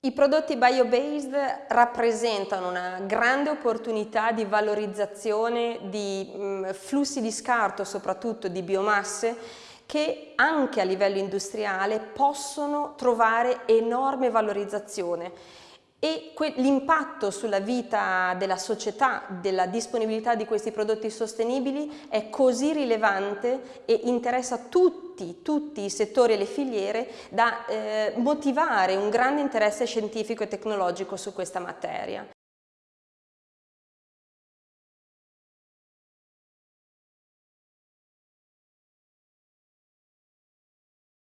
I prodotti bio-based rappresentano una grande opportunità di valorizzazione di mm, flussi di scarto, soprattutto di biomasse, che anche a livello industriale possono trovare enorme valorizzazione e l'impatto sulla vita della società, della disponibilità di questi prodotti sostenibili è così rilevante e interessa tutti, tutti i settori e le filiere da eh, motivare un grande interesse scientifico e tecnologico su questa materia.